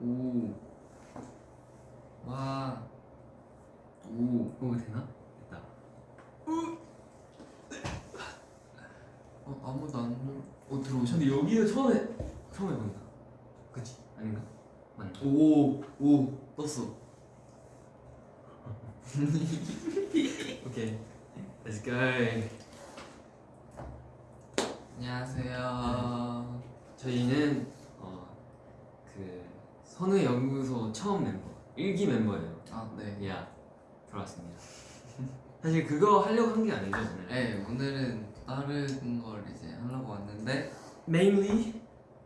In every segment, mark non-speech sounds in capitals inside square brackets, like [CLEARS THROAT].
오. 와. 오. 오 되나? 됐다. 어, 아무도 안 눌. 어 들어오셨네. 근데 여기는 처음에 처음 해본다. 그치? 아닌가? 맞나? 오. 오. 떴어. [LAUGHS] 오케이. Let's go. 안녕하세요. 저희는 어, 그 선우 연구소 처음 멤버, 일기 멤버예요. 아 네. 야 돌아왔습니다. [LAUGHS] 사실 그거 하려고 한 게 아니죠 오늘. 네 오늘은 다른 걸 이제 하려고 왔는데 Mainly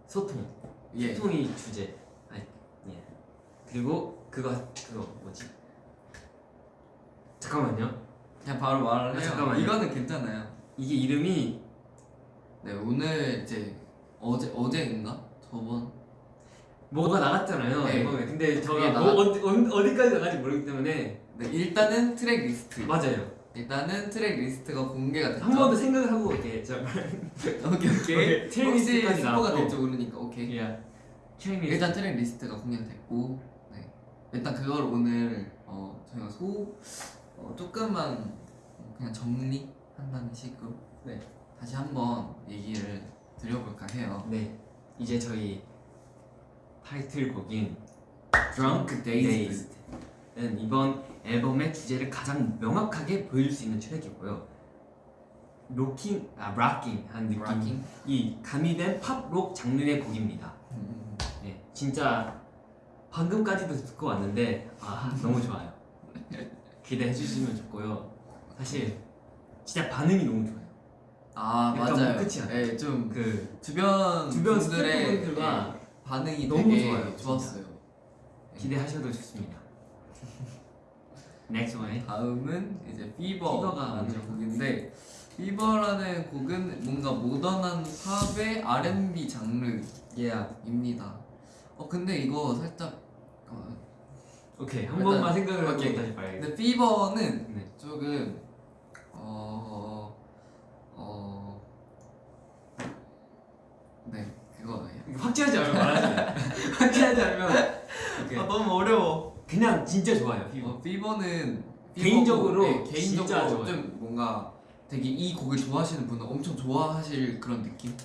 소통. 예. 소통이 주제. 아니 예. 그리고 그거 그거 뭐지? 잠깐만요. 그냥 바로 말을 아, 해요. 잠깐만요. 이거는 괜찮아요. 이게 이름이 네 오늘 이제 어제 어제인가 저번 뭐가 나갔잖아요 네. 앨범에. 근데 저가 뭐 나갔- 어디 어디까지 나갈지 모르기 때문에 네 일단은 트랙 리스트. 맞아요. 일단은 트랙 리스트가 공개가 됐죠. 한 번 더 생각을 하고 이렇게 저 [LAUGHS] 오케이 오케이. 오케이, 트랙 리스트까지 스포가. 될지 모르니까 오케이. 야 트레이닝 일단 트랙 리스트가 공개됐고 네. 일단 그걸 오늘 어, 저희가 소 어, 조금만 그냥 정리한다는 식으로 네. 다시 한번 얘기를 드려볼까 해요. 네 이제 저희 타이틀곡인 Drunk Dazed. 는 이번 앨범의 주제를 가장 명확하게 보여줄 수 있는 트랙이고요. 로킹, 아 락킹한 느낌이 Rocking? 가미된 팝록 장르의 곡입니다. 음, 네, 진짜 방금까지도 듣고 왔는데 아 너무 좋아요. 기대해 주시면 좋고요. 사실 진짜 반응이 너무 좋아요. 아 맞아요. 끝이야. 네, 좀그 주변 주변 분들의 스태프분들과 네, 반응이 너무 좋아요, 좋았어요. 기대하셔도 좋습니다. [LAUGHS] Next one. 다음은 이제 Fever가 먼저. 곡인데 Fever라는 곡은 뭔가 모던한 팝의 R&B 장르입니다. Yeah. 어 근데 이거 살짝 어, 오케이 한 번만 생각을 오케이. 다시 봐야겠다. 근데 Fever는 네. 조금 어, 어, 네 그거예요. 이거 확실하지 않으면 말하세요. [LAUGHS] 확실하지 않으면. 아 너무 어려워. 그냥 진짜 좋아요. Fever. 어, Fever는 개인적으로 Fever고, 네, 개인적으로. 좀 뭔가 되게 이 곡을 좋아하시는 분은 엄청 좋아하실 그런 느낌.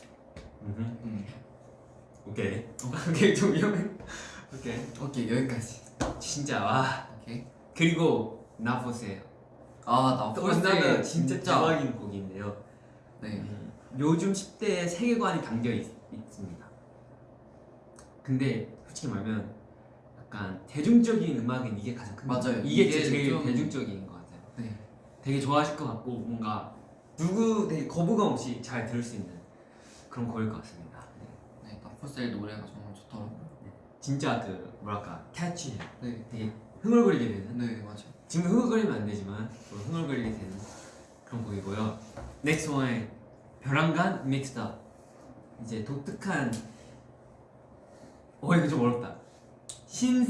음. 오케이. [LAUGHS] 오케이 좀 위험해. 오케이. 오케이 여기까지. 진짜 와. 오케이. 그리고 나 보세요. 아나 또 만나면 진짜 대박인 곡인데요. 네. 음, 요즘 10대의 세계관이 담겨 있, 습니다 근데 솔직히 말하면 약간 대중적인 음악은 이게 가장 큰것 맞아요. 이게, 이게 제일 좀- 대중적인 것 같아요. 네. 되게 좋아하실 것 같고 뭔가 누구 되게 거부감 없이 잘 들을 수 있는 그런 곡일 것 같습니다. 네. 네. 나포셀 노래가 정말 좋더라고요. 진짜 그 뭐랄까 캐치해요. 네. 되게 흥얼거리게 되는 네 맞아. 지금 흥얼거리면 안 되지만 또 흥얼거리게 되는 그런 곡이고요. 원의 벼랑간 믹스다. 이제 독특한 어 이거 좀 어렵다. 신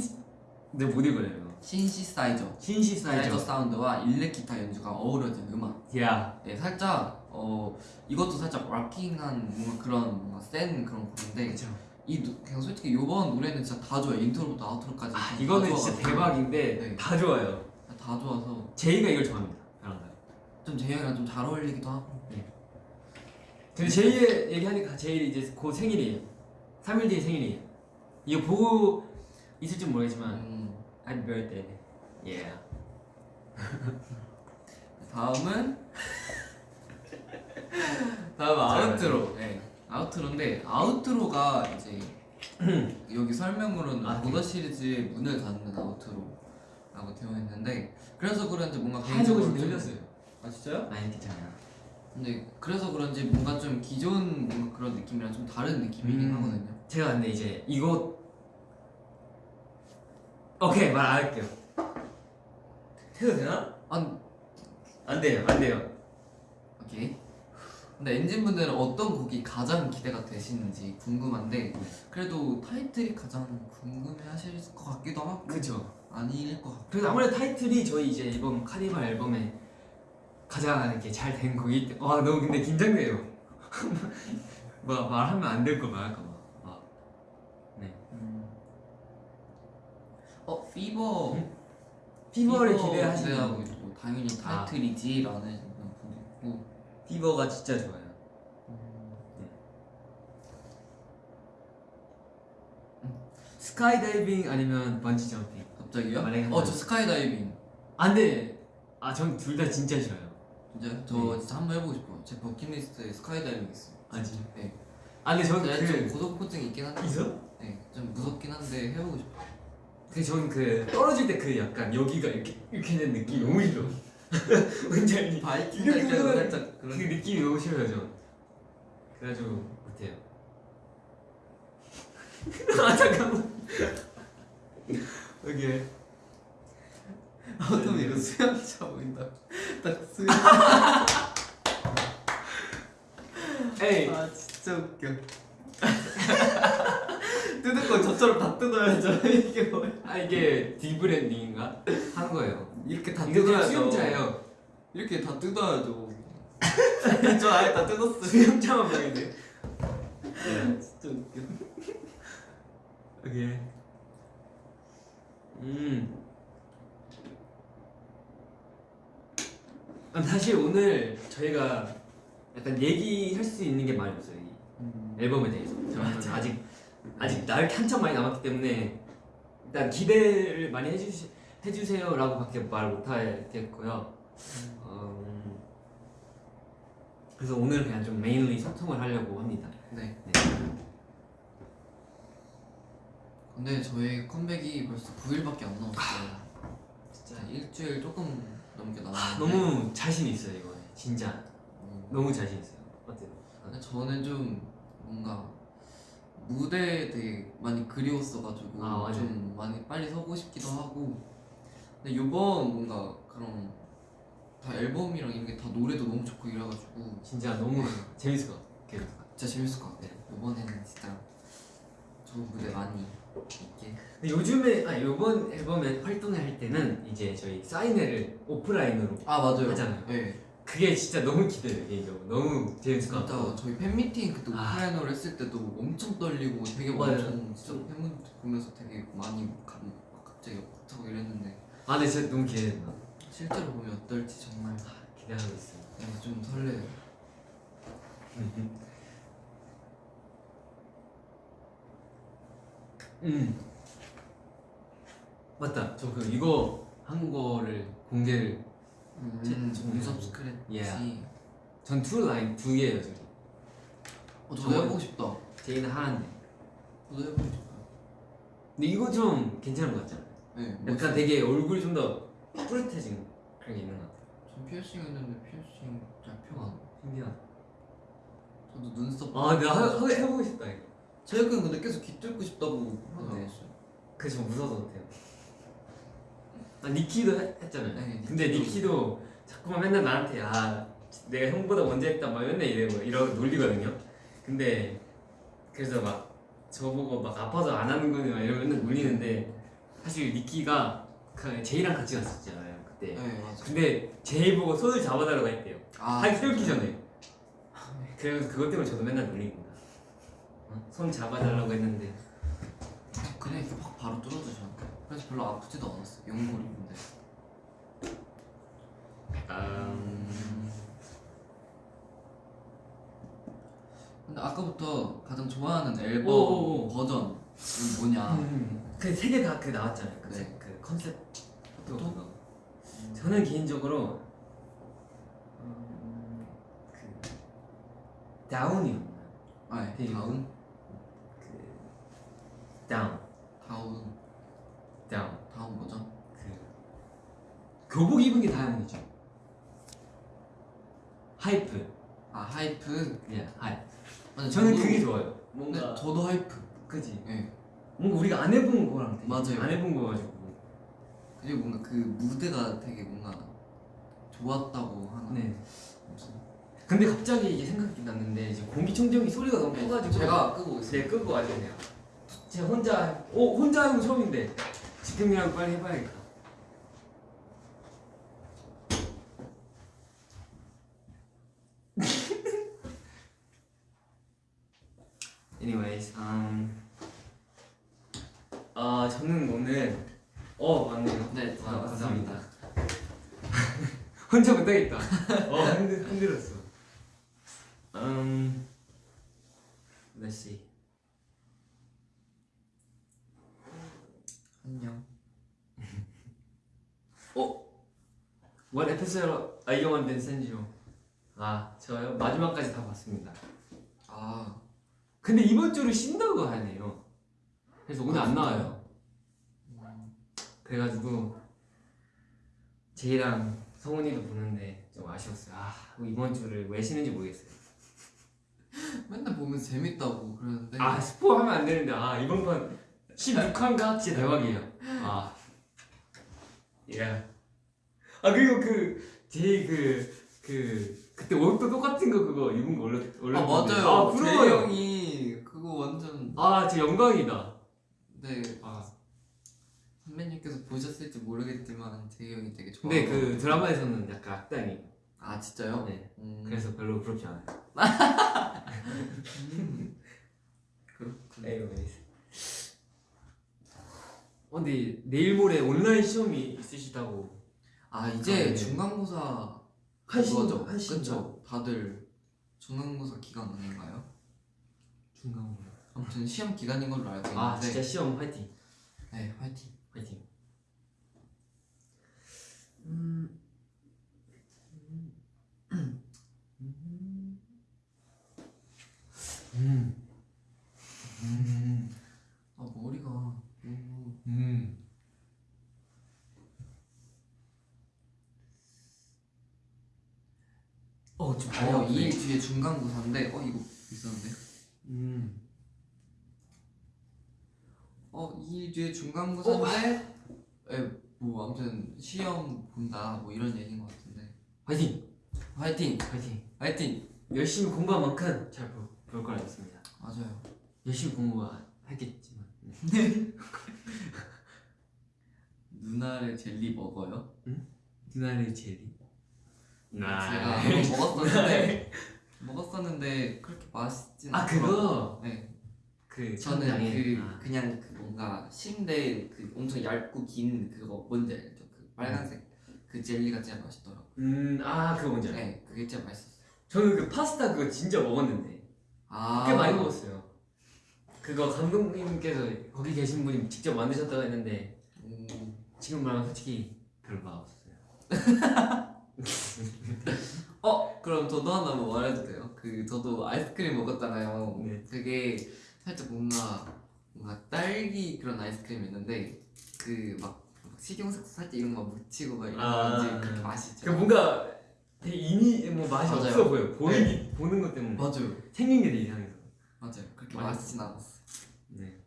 내가 못 읽어요 이거. 신시사이저. 신시사이저. 사이저 사운드와 일렉 기타 연주가 어우러진 음악. 야. 네, 살짝 어 이것도 살짝 rocking한 뭔가 그런 뭔가 센 그런 곡인데 그쵸. 이 노- 그냥 솔직히 이번 노래는 진짜 다 좋아요. intro부터 outro까지. 아, 다 이거는. 진짜 대박인데 네. 다 좋아요. 다 좋아서 제이가 이걸 좋아합니다. 좀 제이랑 좀 잘 어울리기도 하고. 근데 제이의 얘기하니까 제이 이제 곧 생일이에요. 3일 뒤에 생일이에요. 이거 보고 있을지 모르겠지만 음, Happy birthday. Yeah. 다음은 [LAUGHS] 다음 아우트로. 네. 아우트로인데 아우트로가 이제 [CLEARS THROAT] 여기 설명으로는 아, 보더 시리즈의 문을 닫는 아우트로라고 되어 있는데 그래서 그런지 뭔가 개인적으로 늘렸어요. 아 진짜요? 아니 괜찮아요. 근데 그래서 그런지 뭔가 좀 기존 뭔가 그런 느낌이랑 좀 다른 느낌이긴 음. 하거든요. 제가 근데 이제 이거 오케이 말 안 할게요. 해도 되나? 아안 돼요, 안 돼요. 오케이. 근데 엔진 분들은 어떤 곡이 가장 기대가 되시는지 궁금한데 그래도 타이틀이 가장 궁금해하실 것 같기도 하고 그죠. 아닐 것 같고. 그래서 아무래도 타이틀이 저희 이제 이번 카니발 앨범에 가장 이렇게 잘 된 곡이 때- 와 너무 근데 긴장돼요. [LAUGHS] 뭐 말하면 안 될 거 말할까 봐. 아, 네. 음, 어 피버 피버를 피버 기대하시는 기대하고 있고 당연히 아. 타이틀이지라는 분도 있고 Fever가 진짜 좋아요. 스카이다이빙 아니면 번지 점핑. 갑자기요? 만약에 한 어저 번. 스카이다이빙 아 근데 아전 둘 다 진짜 싫어요. 진짜 저 네. 진짜 한번 해보고 싶어요. 제 버킷리스트에 스카이다이빙 있어요. 아 진짜? 네. 아 근데 저는 제가 좀 그 고소공증이 있긴 한데. 있어? 네, 좀 무섭긴 한데 해보고 싶어. 그 저는 그 떨어질 때 그 약간 여기가 이렇게 이렇게 된 느낌 너무 싫어. 뭔지 알지? 바이킹 이렇게 보면 살짝 그 그런. 느낌이 너무 싫어요 저. 그래가지고 못해요. [LAUGHS] 아 잠깐만. 여기 아tom 이거 수영차 보인다. 딱 수영. [LAUGHS] 에이 아 진짜 웃겨. [LAUGHS] 뜯을 거 저처럼 다 뜯어야죠. 이게 뭐야? 아 이게 디브랜딩인가 한 거예요. 이렇게 다 뜯어야죠. 수영자예요. 이렇게 다 뜯어야죠. [LAUGHS] 저 아예 다 뜯었어요. 수영자만 보이네. 진짜 웃겨. 오케이. 음. 아, 사실 오늘 저희가 약간 얘기할 수 있는 게 많이 없어요. 이 앨범에 대해서. 저는 맞아. 아직 아직 나을 한참 많이 남았기 때문에 일단 기대를 많이 해주시 해주세요라고 밖에 말 못하겠고요. 음, 그래서 오늘 그냥 좀 메인리 소통을 하려고 합니다. 네. 네. 근데 저희 컴백이 벌써 9일밖에 안 남았어요. 진짜 자, 일주일 조금 넘게 아, 남았는데. 너무 자신 있어요 이거 진짜 어, 너무 자신 있어요. 어때요? 근데 저는 좀 뭔가 무대 되게 많이 그리웠어가지고 아. 좀 많이 빨리 서고 싶기도 하고 근데 이번 뭔가 그런 다 앨범이랑 이런 게 다 노래도 너무 좋고 이래가지고 진짜 너무 [LAUGHS] 재밌을 것 같아요. 진짜 재밌을 것 같아요 이번에는 진짜 좋은 무대 많이 있게 근데 요즘에 아 이번 앨범에 활동을 할 때는 이제 저희 사인회를 오프라인으로 아 맞아요 하잖아요. 네 그게 진짜 너무 기대돼요 개인적으로 너무 재밌을 것 같고 저희 팬미팅 그때 아. 오프라인으로 했을 때도 엄청 떨리고 되게 맞아요. 엄청 진짜 팬분 보면서 되게 많이 감, 갑자기 벅차고 이랬는데 아 근데 진짜 너무 기대된다. 실제로 보면 어떨지 정말 기대하고 있어요. 네, 좀 설레요. [LAUGHS] 음 맞다. 저 그 이거 한 거를 공개를 제- 저- 눈썹 스크래치. Yeah. 전투 라인 두 개예요 저기. 어, 저도 저거- 해보고 싶다. 제이는 하나인데. 저도 해보고 싶어요. 근데 이거 좀 괜찮은 것 같지 않아요? 네. 약간. 되게 얼굴이 좀더 푸릇해진 그런 게 있는 것 같아요. 전 피어싱 했는데 피어싱 잘 펴가. 신기하다. 저도 눈썹. 아, 내가 하, 하, 해보고 싶다 이거. 최근 근데 계속 귀 뚫고 싶다고 하던데. 그래서 저 무서워서 못해요. 아 니키도 했, 했잖아요. 네, 근데 니키도. 자꾸만 맨날 나한테 아 내가 형보다 먼저 했다 막 맨날 이래고 이러고 놀리거든요. 근데 그래서 막 저보고 막 아파서 안 하는 거니 막 이러고 맨날 놀리는데 사실 니키가 그 제이랑 같이 갔었잖아요 그때. 네 맞아. 근데 제이 보고 손을 잡아달라고 했대요. 아 하기 세우기 전에. 그래서 그것 때문에 저도 맨날 놀립니다. 어? 손 잡아달라고 했는데 그냥 이렇게 확 바로 뚫어주죠. 그래서 별로 아프지도 않았어. 연골인데. 음... 근데 아까부터 가장 좋아하는 앨범 오오오. 버전은 뭐냐? 음, 그세 개 다 그 나왔잖아요. 그, 네. 그 컨셉 또 또? 그거. 저는 개인적으로 음, 그 down이었나? 아, 네. 되게 down, 그 down, down, down. down 버전. 그 교복 입은 게 down이죠. hype, 아 hype. 예, 하이. 맞아, 저는 저도- 그게 좋아요. 뭔가 저도 하이프. 그지. 네. 뭔가 우리가 안 해본 거랑 되게 맞아요. 안 해본 거 가지고. 그리고 뭔가 그 무대가 되게 뭔가 좋았다고 하나. 네. 무슨 근데 갑자기 이제 생각이 났는데 이제 공기청정기 소리가 너무 커가지고 제가 끄고 있어요. 네 끄고 와주세요. 제가 혼자 오 혼자 하는 거 처음인데 지금이라도 빨리 해봐야겠다. [LAUGHS] Anyways, um, 아 저는 오늘 어 맞네요. 네, 아. 감사합니다. [LAUGHS] 혼자 못하겠다. 어 힘들 힘들었어. 음, let's see. 안녕. What episode are you on, Vincenzo? 아 저요 마지막까지 다 봤습니다. 아, 근데 이번 주를 쉰다고 하네요. 그래서 오늘 안 나와요. 그래가지고 제이랑 성훈이도 보는데 좀 아쉬웠어요. 아 이번 주를 왜 쉬는지 모르겠어요. 맨날 보면 재밌다고 그러는데. 아 스포 하면 안 되는데 아 이번 판 16화인가 진짜 대박이에요. 아 예. 아 그리고 그 제이 그그 그때 옷도 똑같은 거 그거 입은 거 올렸 아 올렸는데 맞아요. 아 제이 부러워요. 형이 그거 완전 아 진짜 영광이다. 네 아 선배님께서 보셨을지 모르겠지만 제이 형이 되게 좋아. 근데 그 드라마에서는 약간 악당이. 아 진짜요? 네. 음, 그래서 별로 부럽지 않아요. [LAUGHS] 음. [LAUGHS] 그렇군. 에이로 어 근데 내일 모레 온라인 시험이 있으시다고 아 이제 아, 네. 중간고사? 한신 그쵸? 다들 중간고사 기간 아닌가요? 중간 아무튼 시험 기간인 걸로 알고 있는데. 아 진짜 시험 화이팅 네 화이팅. 화이팅. 음. 음. 음. 아 머리가 너무 음. 어, 좀 어, 2일 뒤에 중간고사인데 어 이거 있었는데 음. 어 2일 뒤에 중간고사인데 에, 뭐 아무튼 시험 본다 뭐 이런 얘기인 것 같은데 화이팅. 화이팅 화이팅. 화이팅 열심히 공부한 만큼 잘볼 거라 믿습니다. 맞아요 열심히 공부하겠지만. 누나를 [LAUGHS] 젤리 먹어요? 누나의 젤리. 제가 한번 먹었었는데 [LAUGHS] 먹었었는데 그렇게 맛있진 아 그거 네 그 저는 천장에. 그 아. 그냥 그 뭔가 침대 그 엄청 얇고 긴 그거 뭔지 알죠? 그 빨간색 그 젤리가 진짜 맛있더라고. 요 음아 그거 뭔지 알아. 네, 그게 진짜 맛있었어요. 저는 그 파스타 그거 진짜 먹었는데 아, 꽤 많이 먹었어요. 그거 감독님께서 거기 계신 분이 직접 만드셨다고 했는데 오, 지금 말하면 솔직히 별로 맛없었어요. [LAUGHS] [LAUGHS] 어, 그럼 저도 하나 뭐 말해도 돼요? 그 저도 아이스크림 먹었잖아요. 네. 그게 살짝 뭔가 뭔가 딸기 그런 아이스크림이 있는데 그막 식용색소 살짝 이런 거 묻히고 막 이런 아. 건지 그렇게 맛있죠. 그 뭔가 되게 이미 뭐 맛이 맞아요. 없어 보여. 보이기 보는 것 때문에 맞아요, 생긴 게 되게 이상해서. 맞아요. 그렇게 맞아요. 맛있진 않았어. 네.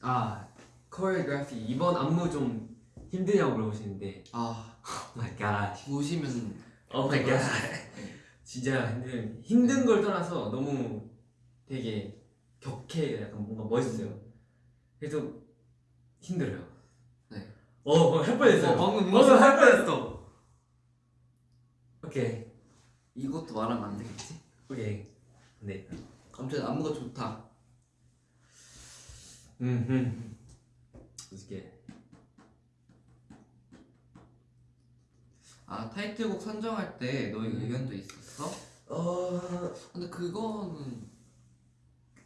아 choreography 이번 안무 좀 힘드냐고 물어보시는데. 아, oh my god 보시면 oh my god 진짜 힘든, 힘든 걸 떠나서 너무 되게 격해 약간 뭔가 멋있어요. 그래서 힘들어요. 네. 어할 뻔했어요. 어, 방금 방금 할 뻔했어. 오케이. 이것도 말하면 안 되겠지? 오케이. 네. 아무튼 안무가 좋다. 음흠 어떻게 아 타이틀곡 선정할 때 너희 음. 의견도 있었어? 어... 근데 그거는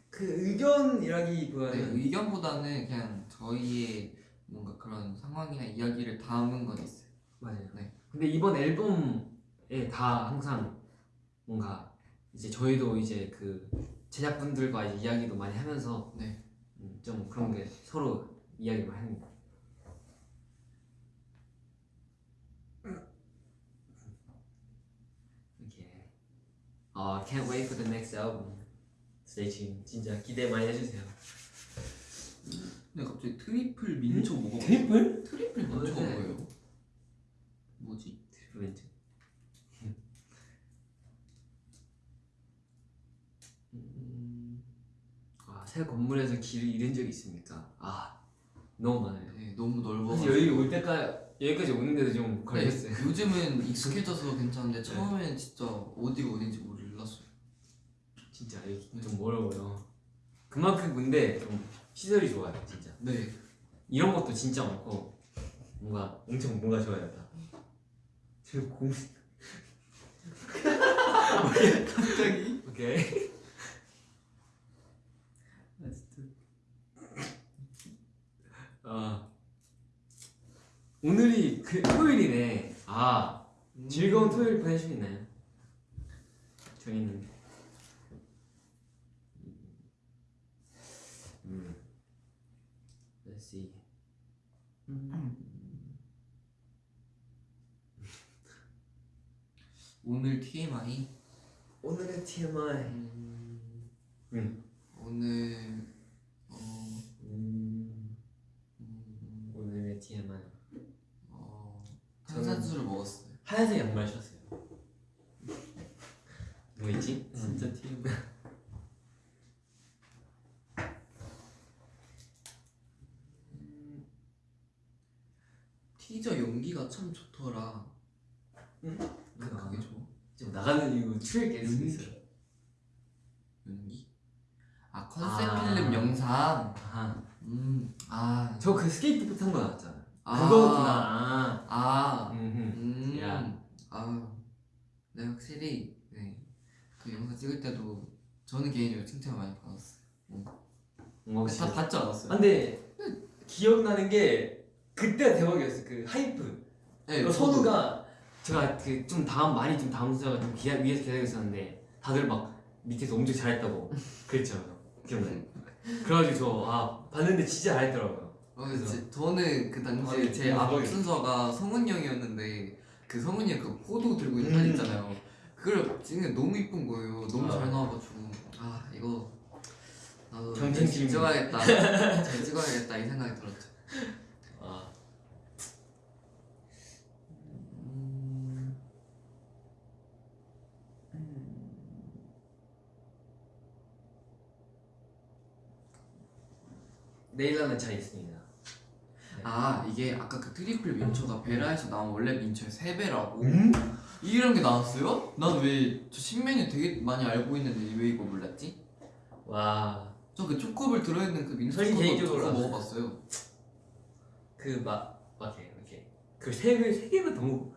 그 의견이라기보다는 네, 의견보다는 그냥 저희의 뭔가 그런 상황이나 이야기를 담은 건 있어요. 맞아요. 네. 근데 이번 앨범에 다 항상 뭔가 이제 저희도 이제 그 제작분들과 이제 이야기도 많이 하면서 네. 음, 좀 그런 게 서로 이야기를 합니다. 이렇게 아 can't wait for the next album. Stay tuned. 진짜 기대 많이 해주세요. 근데 갑자기 triple 민초 먹어. Triple? Triple 민초가 네. 뭐예요? 뭐지? triple 음, 아, 새 건물에서 길을 잃은 적이 있습니까? 아, 너무 많아요. 네, 너무 넓어. 사실 여기 올 때까지 여기까지 오는데도 좀 걸렸어요. 네, 요즘은 [LAUGHS] 익숙해져서 괜찮은데 처음엔 진짜 어디가 어딘지 몰랐어요. 진짜 좀 멀어요. 그만큼 근데 좀 시설이 좋아요, 진짜. 네. 이런 것도 진짜 많고 뭔가 엄청 뭔가 좋아요. 다. 지금 공 갑자기? 오케이. 아 진짜. 아. 오늘이 그 토요일이네. 아 즐거운 토요일 보내시고 있나요? 저희는 음. Let's see. 오늘 TMI. 오늘의 TMI 음, 음. 오늘 어, 음, 음, 오늘의 TMI 어 탄산수를 먹었어요. 하얀색 양말 신었어요 뭐 있지? 진짜 TMI. 티저 연기가 참 좋더라. 응? 왜 그게 좋아? 지금 나가는 이거 출연 계속 있어요 연기? 아 컨셉 아. 필름 영상. 아하 음, 아, 저 그 스케이트보드 탄 거 나왔잖아 아. 그거구나. 아, 아. 음, 음, 야. 아, 네 확실히 네, 그 영상 찍을 때도 저는 개인적으로 칭찬 많이 받았어요. 뭔가 다 받지 않았어요? 아, 근데 기억나는 게 그때가 대박이었어 그 하이프. 네, 그. 선우가 제가 그 좀 다음 많이 좀 다음 좀 기다, 위에서 기다리고 있었는데 다들 막 밑에서 엄청 잘했다고 [LAUGHS] 그랬죠. 기억나요? 그래가지고 저 아 봤는데 진짜 잘했더라고요 어, 제, 저는 그 당시에 아니, 제 음, 앞 대박이다. 순서가 성훈이 형이었는데 그 성훈이 형 그 포도 들고 있는 음. 사진 있잖아요. 그걸 찍는 게 너무 이쁜 거예요. 너무 아. 잘 나와가지고 아 이거 나도 팀이. 찍어야겠다. 잘 찍어야겠다 이 생각이 들었죠. 내일 하면 잘 있습니다 아 이게 아까 그 triple 민초가 베라에서 나온 원래 민초의 3배라고 음? 이런 게 나왔어요? 난 왜 저 신메뉴 되게 많이 알고 있는데 왜 이거 몰랐지? 와 저 그 초코볼 들어있는 그 민초 저희 초코 개인적으로 그거 알아요. 먹어봤어요 그막 맞게 이렇게 그세개세 개가 너무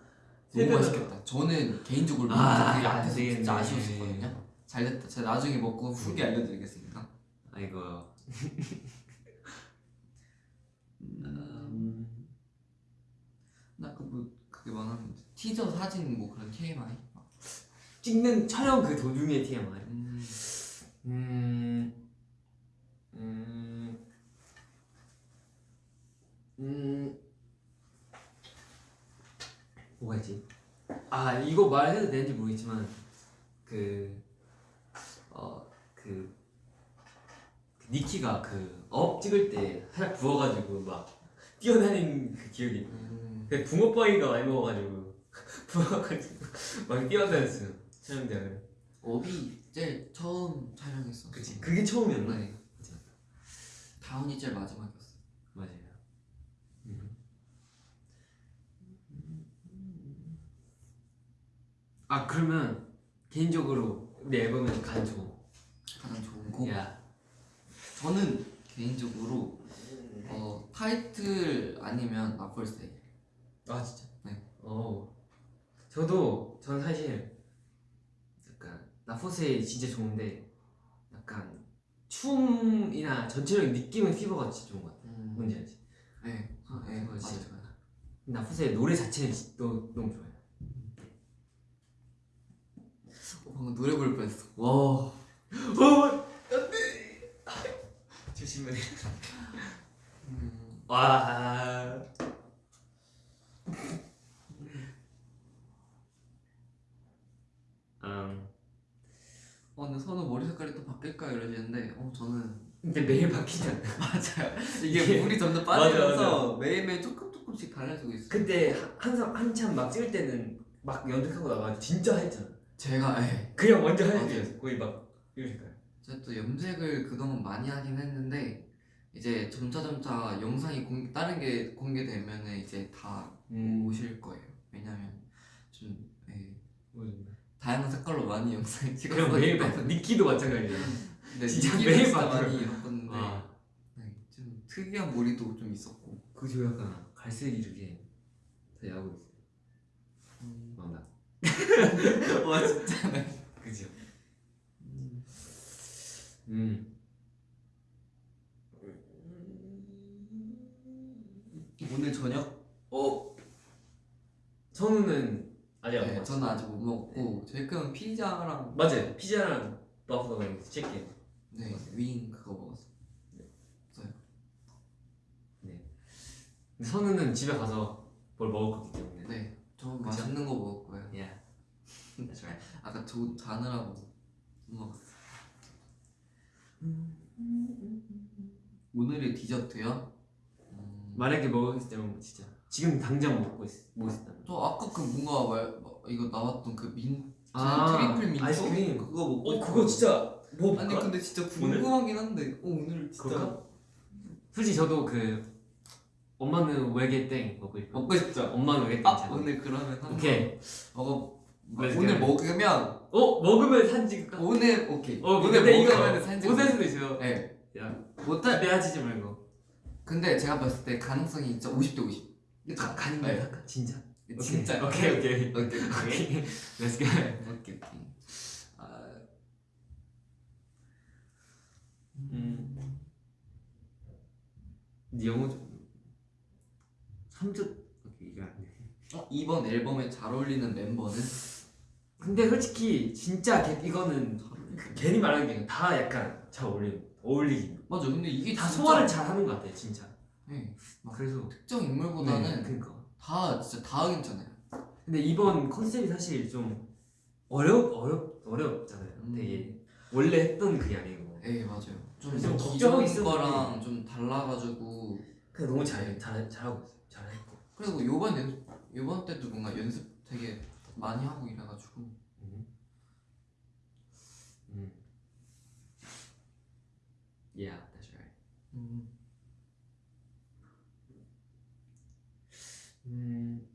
세 너무 맛있겠다 저는 개인적으로 민초 아, 그게 안 앞에서 되겠네. 진짜 아쉬웠었거든요 잘 됐다 제가 나중에 먹고 후기 알려드리겠습니다 아이고 음, 나그 뭐 그게 많았는데 티저 사진 뭐 그런 TMI 찍는 촬영 그 도중에 TMI 음, 음, 음, 음, 뭐가 있지? 아 이거 말해도 되는지 모르겠지만 그, 어, 그 니키가 그 up 찍을 때 살짝 부어가지고 막 뛰어다니는 그 기억이 음. 그 붕어빵이가 많이 먹어가지고 [LAUGHS] 부어가지고 막 뛰어다녔어요 촬영장을 업이 제일 처음 촬영했어 그치 그게 처음이었나? 네 다운이 제일 마지막이었어 맞아요. 아 그러면 개인적으로 우리 앨범에서 가장 좋은 가장 좋은 곡 야 저는 개인적으로 어, 타이틀 아니면 나폴스테이 아 진짜? 네. 어 저도 전 사실 약간 나포세 진짜 좋은데 약간 춤이나 전체적인 느낌은 피버가 진짜 좋은 것 같아. 음. 뭔지 알지? 네, 아, 네 그거 맞아요 진짜 나포세 노래 자체는 진- 너, 너무 좋아요. 어, 방금 노래 부를 뻔했어 와. 어, 안돼. [LAUGHS] 조심해. 음, 와. 음. 어 근데 선우 머리 색깔이 또 바뀔까 이러시는데 어 저는 근데 매일 바뀌잖아. [LAUGHS] 맞아요 이게 물이 점점 빠지면서 매일매일 조금 조금씩 달라지고 있어요 그때 한- 한참 한참 막 찍을 때는 막 연습하고 나가 진짜 했잖아. 제가 예, 그냥 완전. 하얘졌어. 거의 막 색깔. 제가 또 염색을 그동안 많이 하긴 했는데 이제 점차 점차 영상이 공, 다른 게 공개되면은 이제 다 음. 오실 거예요 왜냐면? 다양한 색깔로 많이 영상을 찍었어요. 매일 봐. [LAUGHS] 니키도 마찬가지야. 네, 진짜 매일 봤어요. 많이 입었는데 아, 네, 좀 특이한 머리도 좀 있었고. 그저 약간 갈색 이렇게 다 야고 있어요. 음. 막 나. [LAUGHS] 와 진짜 네. 그죠? 음. 오늘 저녁? 어. 선우는 아직 안 네, 먹었어. 저는 먹고 저희 그냥 피자랑 맞아요. 피자랑 버거 치킨. 네, 윙 그거 먹었어요. 근데 선우는 집에 가서 뭘 먹을 거기 때문에. 네, 저 그죠? 맛있는 거 먹었고요. 야. That's right. 아까 저 자느라고 못 먹었어요. 오늘의 디저트요? 음, 만약에 먹을 때면 진짜 지금 당장 먹고 있 먹고 있다면. 저 아까 그 뭔가 말 뭐, 이거 나왔던 그 민, 아, triple 민초 아이스크림. 그거 먹고 어 그거 진짜 뭐 아니 근데 진짜? 궁금하긴 한데 어, 오늘 진짜 그럴까? 솔직히 저도 그 엄마는 외계 땡 먹고 있고 먹고 싶죠? 엄마는 외계 땡아잘 오늘 그러면 오케이 먹어 오늘. 먹으면 어 먹으면 찍을까? 오늘 오케이 어 오늘 먹으면 사진 못할 수도 있어요 네 야 못할 기대하지 말고 근데 제가 봤을 때 가능성이 진짜 50대 50 가, 가는 네. 거야 진짜? 진짜. 오케이. 오케이 오케이. 오케이 오케이. Let's go. 오케이 오케이. 아, 음. 네 영어 좀 3주 오케이 이거 안 돼. 어, 이번 앨범에 잘 어울리는 멤버는? 근데 솔직히 진짜 개- 이거는 괜히 말하는 게 다 약간 잘 어울리 어울리긴 맞아. 근데 이게 다 진짜- 소화를 잘 하는 것 같아 진짜 네, 그래서 특정 인물보다는 네, 그러니까 다 진짜 다 괜찮아요 근데 이번 컨셉이 사실 좀 어렵 어렵 어렵잖아요 음. 되게 원래 했던 그게 아니고 네 맞아요 좀 기존. 거랑 좀 달라가지고 그냥 너무 잘, 잘 잘하고 잘했고 그리고 요번 연 요번 때도 뭔가 연습 되게 많이 하고 이래가지고 음. 음. Yeah, that's right. 음, 음,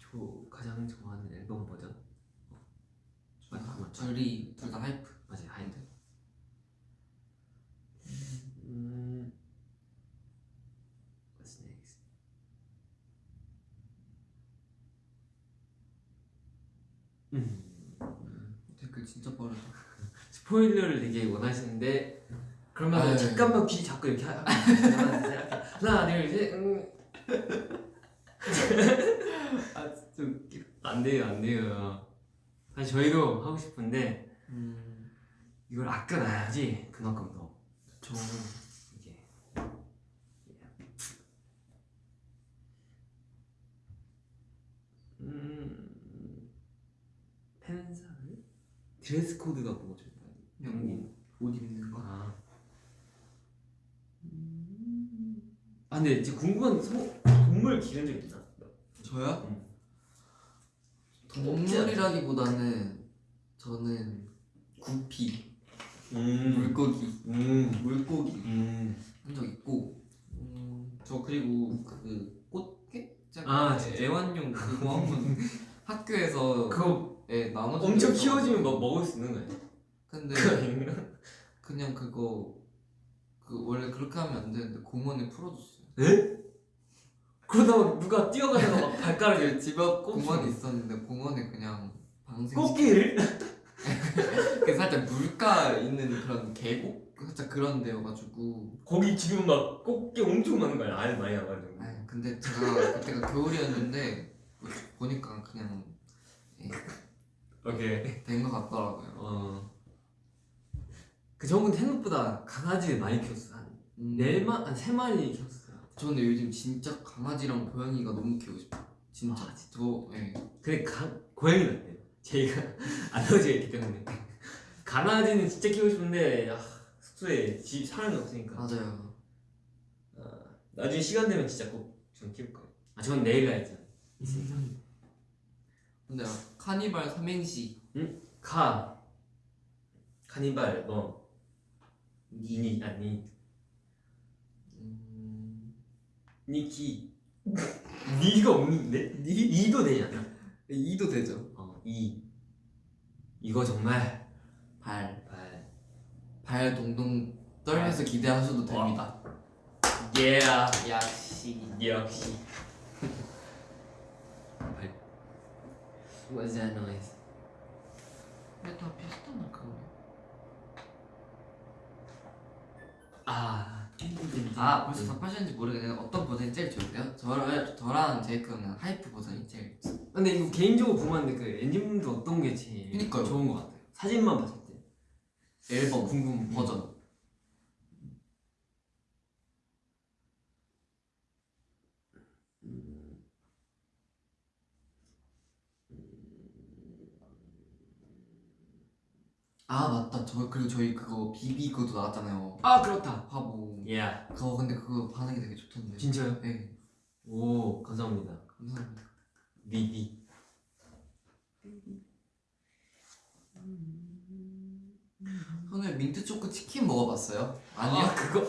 저 가장 좋아하는 앨범 버전? 맞아, 맞아. 저희 둘다 하이프 맞아, 하인드. 음, what's next? 음, 댓글 진짜 빠르다 [LAUGHS] 스포일러를 되게 원하시는데 그러면 아유. 잠깐만 귀 잡고 이렇게 하- 하나, 둘, 셋, 하나, 둘, 셋, 음. [LAUGHS] 아 웃겨 안 돼요, 안 돼요. 사실 저희도 하고 싶은데 음, 이걸 아껴놔야지 그만큼 더 저 이게. 음. 팬사를? 드레스 코드가 뭐죠? 그냥 옷 입는 거 아. 아 근데 이제 궁금한 소, 동물 기른 적 있나? 저요? 음. 동물이라기보다는 저는 구피 음. 물고기 음. 물고기 음. 한적 있고 음, 저 그리고 그 꽃게? 아, 진짜? 애완용 그거 한번 [LAUGHS] 학교에서 그거 예, 나눠 엄청 키워지면 막 먹을 수 있는 거예요? 근데? 그냥 그거 그 원래 그렇게 하면 안 되는데 공원에 풀어줬어요. 에? 그러다가 누가 뛰어가다가 막 발가락에 그집앞 꽃이 공원이 있었는데 공원에 그냥 방생. 꽃게를? 그 살짝 물가 있는 그런 계곡 살짝 그런 데여가지고. 거기 지금 막 꽃게 엄청 많은 거야 알 많이 나가지고 아니 근데 제가 그때가 겨울이었는데 보니까 그냥 오케이 된 것 같더라고요. 어. 그 저분 생각보다 강아지를 많이 키웠어 한 음, 네 마, 한세 마리 키웠어 요 저는 요즘 진짜 강아지랑 고양이가 너무 키우고 싶어요. 진짜. 아, 저 예. 근데 가, 고양이는 안 돼요? 저희가 알러지가 있기 때문에. 강아지는 진짜 키우고 싶은데 아, 숙소에 집 사람이 없으니까. 맞아요. 아, 나중에 시간 되면 진짜 꼭좀 키울 거예요. 아 저는 내일 가야죠. 있으니까 근데 카니발 삼행시. 카. 카니발 뭐. 니니 아니 니키 니가 없는데? 니? 이도 되잖아 이도 되죠. 어, 이 이거 정말 발, 발 발 동동 떨면서 기대하셔도 됩니다. 예 역시. 역시 발 What's that noise? 근데 다 비슷하나 아아 벌써 답하셨는지 모르겠는데 어떤 버전이 제일 좋은데요? 저를 저랑 제이크 형은 하이프 버전이 제일 좋- 근데 이거 개인적으로 보면 그 엔진분들 어떤 게 제일 그니까요. 좋은 것 같아요? 사진만 봤을 때. 앨범. 궁금 버전. 아 맞다. 저 그리고 저희 그거 비비 그것도 나왔잖아요. 아 그렇다. 화보 예 그거 근데 그거 반응이 되게 좋던데. 진짜요? 네오 감사합니다. 감사합니다. 미비. 오늘 민트 초코 치킨 먹어봤어요? 아니요? 아 그거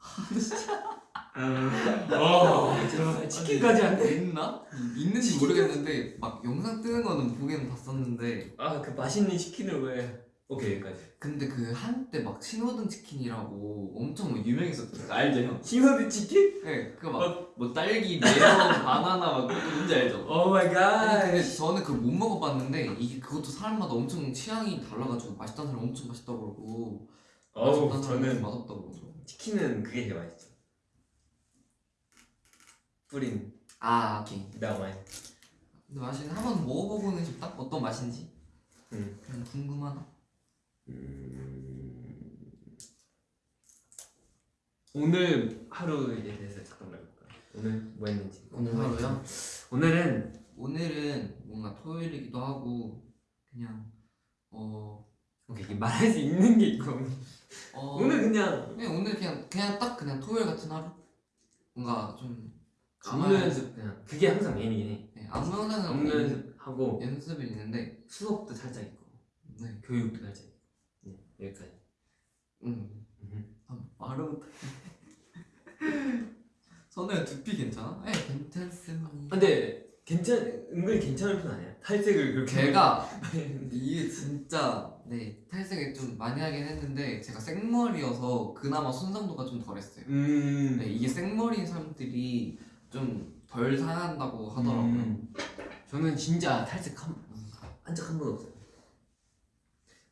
[LAUGHS] 어. 저 치킨까지 안 돼? 있나? 있는지 모르겠는데 막 영상 뜨는 거는 보기는 봤었는데. 아 그 맛있는 치킨을 왜? 오케이 여기까지. 근데 그 한때 막 신호등 치킨이라고 엄청 막 유명했었거든요 알죠 형? 신호등 치킨? 네 그거 막뭐 딸기, 메론, [LAUGHS] 바나나 막 뭔지 알죠? oh my god 근데 저는 그걸 못 먹어봤는데 이게 그것도 사람마다 엄청 취향이 달라가지고 맛있다는 사람 엄청 맛있다고. 그러고 어우 저는 맛없다고 그러고. 치킨은 그게 제일 맛있죠 뿌린 아 오케이. 나와인. 근데 맛있는 한번 먹어보고는 싶다? 어떤 맛인지? 음. 그냥 궁금하다. 오늘 하루에 대해서 잠깐 말해볼까 오늘 뭐 했는지. 오늘 하루요? 오늘은 오늘은 뭔가 토요일이기도 하고 그냥 어, 오케이 말할 수 있는 게 있고. 어. 오늘 그냥 그냥 오늘 그냥 그냥 딱 그냥 토요일 같은 하루? 뭔가 좀 안무 연습 그냥 그게 항상 메인이긴 해. 네, 안무 영상은 안무 연습하고 연습이 있는데 수업도 살짝 있고 네 교육도 살짝 있고. 네, 여기까지. 음. 음. 아, 말을 못해. [LAUGHS] 선우야 두피 괜찮아? 네 괜찮습니다. 근데 괜찮 은근히 괜찮은 편 아니야? 탈색을 그렇게 제가 [LAUGHS] 이게 진짜 네 탈색을 좀 많이 하긴 했는데 제가 생머리여서 그나마 손상도가 좀 덜했어요. 음. 네, 이게 생머리인 사람들이 좀 덜 상한다고 하더라고요. 음. 저는 진짜 탈색 한 한적 한 번 없어요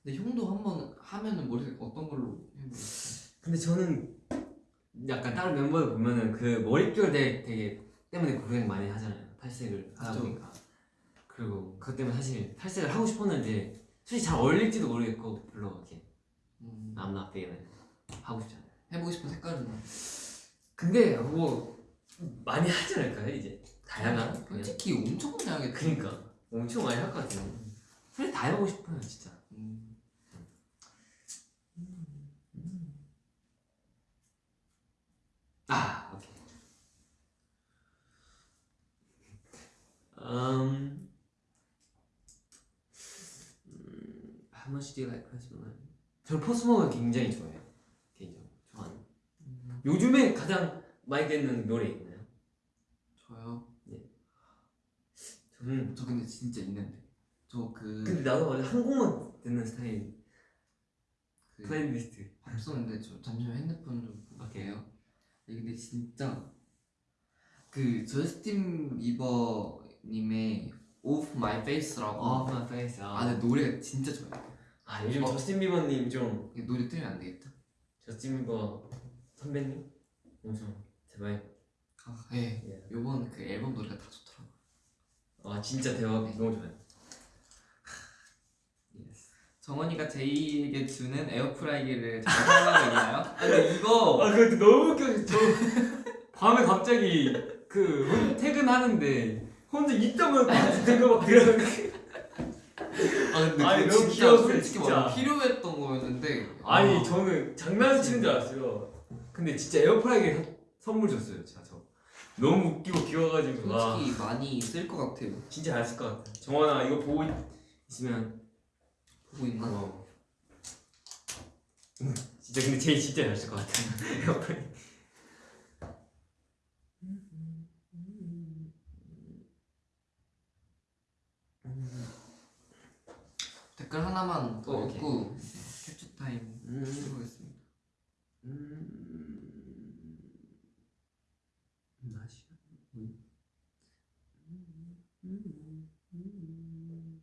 근데 형도 한 번 하면은 머리 어떤 걸로? 근데 저는 약간 다른 멤버들 보면은 그 머릿결 되게, 되게 때문에 고생 많이 하잖아요 탈색을 하다. 보니까 그리고 그것 때문에 사실 탈색을 하고 싶었는데 솔직히 잘 어울릴지도 모르겠고 별로 이렇게 음, I'm not feeling. 하고 싶지 않아요 해보고 싶은 색깔은 근데 뭐 많이 하지 않을까요 이제 다양한 그냥 솔직히 엄청 많이 하겠다. 그니까 엄청 많이 할 것 같아요 사실 다 해보고 싶어요 진짜 음, 아 오케이 um 음, how much do you like? 저는 Post Malone 굉장히 좋아해요 개인적으로 좋아하는 음, 요즘에 가장 많이 듣는 노래 있나요? 저요. 저는 저 근데 진짜 있는데 저 그 근데 나도 원래 한 곡만 듣는 스타일 그 플레이리스트 없었는데 저 잠시만 핸드폰 좀. 볼게요. 네, 근데 진짜 그 저스틴 비버님의 Off My Face라고 Off My Face 아, 아 근데 노래가 진짜 좋아요. 아 요즘 어. 저스틴 비버님 좀이 노래 틀면 안 되겠다. 저스틴 비버 선배님 엄청 대박 아, 예. 예. 요번 그 앨범 노래가 다 좋더라고. 아 진짜 대박 너무 좋아요 정원이가 제이에게 주는 에어프라이기를 잘 사용하고 있나요? [LAUGHS] 아, 근데 이거 아 그것도 너무 웃겨 저 밤에 갑자기 그 혼- 퇴근하는데 혼자 입다만 들고 막 들어 아 근데 아니, 너무 진짜 귀여웠어요, 솔직히 진짜. 말하면 필요했던 거였는데 아니 아, 저는 장난치는 줄 알았어요 근데 진짜 에어프라이기 사- 선물 줬어요 저 너무 웃기고 귀여워가지고 와 솔직히 많이 쓸 것 같아요. 진짜 잘 쓸 것 같아 정원아 이거 보고 있- 있으면 보고 있나? 응, 진짜 근데 제일 진짜 잘 쓸 것 같아 [LAUGHS] 에어프라이기 하나만 더 어. 읽고 캡처 타임 음, 해보겠습니다. 음, 맛이 음, 음, 음,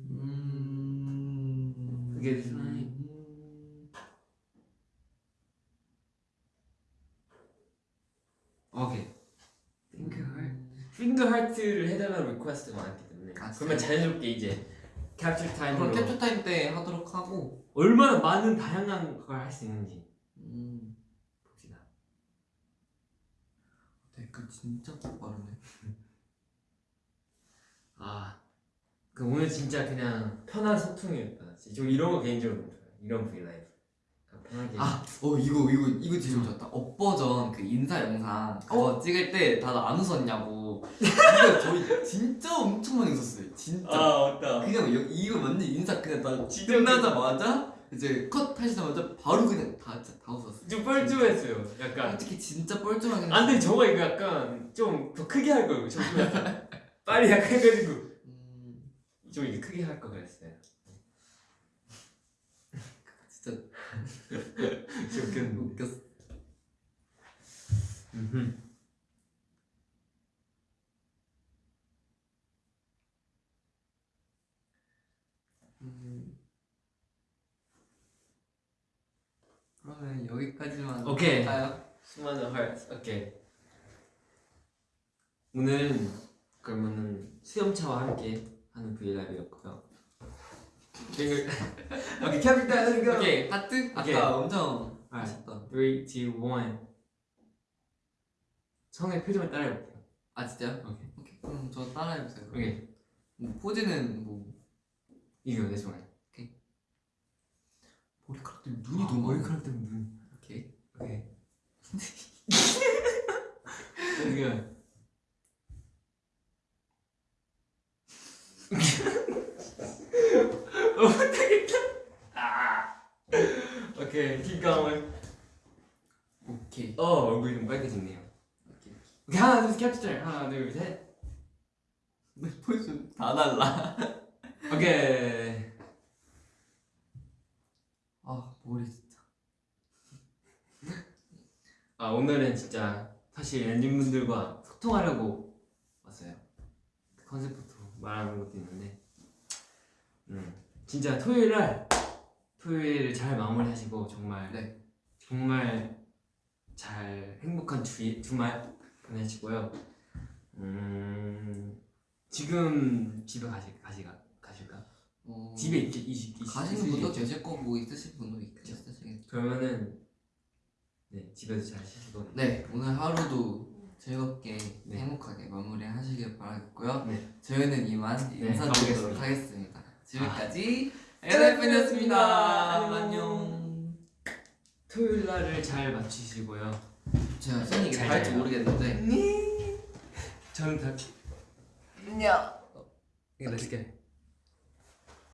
음. 그게 사이. 오케이. 핑크 하트. 핑크 하트를 해달라는 request가 많기 때문에 아? 그러면 자연스럽게 이제 캡처 그럼 타임으로 캡처 타임 때 하도록 하고. 얼마나 많은 다양한 걸 할 수 있는지 음. 봅시다. 댓글 진짜 빠르네. [LAUGHS] 아, 그 오늘 진짜 그냥 편한 소통이었다. 좀 이런 거 개인적으로 좋아요. 이런 V LIVE. 아, 어 이거 이거 이거 진짜 좋았다. up 버전 그 인사 영상 그거 찍을 때 다들 안 웃었냐고. 이거 저희 진짜 엄청 많이 웃었어요. 진짜. 맞다. 그냥 여, 이거 완전 인사 그냥 다 진짜 끝나자마자 이제 컷 하시자마자 바로 그냥 다 진짜 다 웃었어요. 좀 뻘쭘했어요. 약간. 솔직히 진짜 뻘쭘하긴 안 돼, 저거 이거 약간 좀 더 크게 할 걸. 좀 빨리 약간 해가지고 음, 좀 이게 크게 할거 그랬어요. [LAUGHS] 웃겼는데. 웃겼어. 음. 그러면 여기까지만 오케이. 할까요? 수많은 hearts. 오케이. 오늘은 그러면은 수염차와 함께 하는 브이라이브였고요. [LAUGHS] 오케이, 캡틴 고. 오케이 하트? 오케이. 아까 엄청 아. 하셨던 3, 2, 1 성의 표정을 따라해볼게요. 아 진짜요? 오케이. 오케이. 그럼 저 따라해보세요. 오케이. 뭐, 포즈는 뭐. 이거 내 손에 머리카락들 눈이 아, 너무. 머리카락 때문에 눈. 오케이. 오케이. 어 [LAUGHS] [LAUGHS] 못하겠다 [LAUGHS] 아 오케이 keep going. 오케이. 어 얼굴이 좀 빨개졌네요. 오케이 오케이. 하나 둘 셋 캡처 하나 둘셋. 내 포즈 다 달라. [LAUGHS] 오케이. 아 머리 진짜. 아 오늘은 진짜 사실 엔진분들과 소통하려고 왔어요. 그 컨셉부터 말하는 것도 있는데, 음 진짜 토요일 날 토요일을 잘 마무리하시고 정말 네. 정말 잘 행복한 주 주말 보내시고요. 음 지금 집에 가실 가시가 가실까? 어, 집에 있, 있, 있, 가시는 있- 분도 있- 계실 거고 있으실 분도 있으시겠죠. 그러면은 네 집에서 잘 쉬시고 네 오늘 하루도 즐겁게 네. 행복하게 마무리하시길 바라겠고요. 네. 저희는 이만 네, 인사드리도록 가보겠습니다. 하겠습니다. 지금까지 에라이픈이었습니다. 에라이픈이었습니다. 안녕. 토요일 날을 잘 마치시고요. 제가 손이 이게 자요. 모르겠는데 저는 다 안녕. 이거 let's get